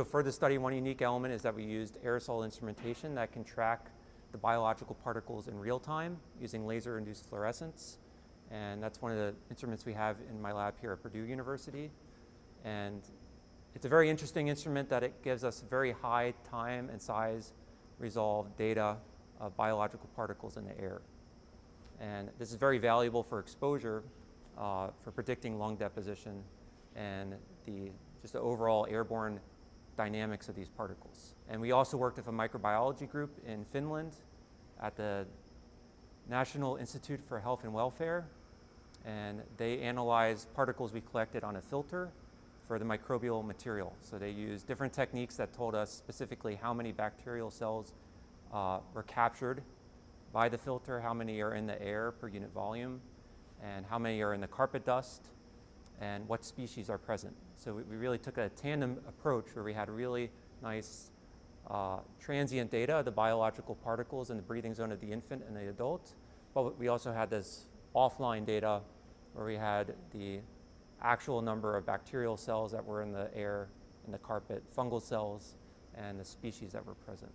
So for the study, one unique element is that we used aerosol instrumentation that can track the biological particles in real time using laser-induced fluorescence. And that's one of the instruments we have in my lab here at Purdue University. And it's a very interesting instrument that it gives us very high time and size resolved data of biological particles in the air. And this is very valuable for exposure, uh, for predicting lung deposition and the, just the overall airborne dynamics of these particles. And we also worked with a microbiology group in Finland at the National Institute for Health and Welfare. And they analyzed particles we collected on a filter for the microbial material. So they used different techniques that told us specifically how many bacterial cells uh, were captured by the filter, how many are in the air per unit volume, and how many are in the carpet dust, and what species are present. So we, we really took a tandem approach where we had really nice uh, transient data, the biological particles in the breathing zone of the infant and the adult, but we also had this offline data where we had the actual number of bacterial cells that were in the air, in the carpet, fungal cells, and the species that were present.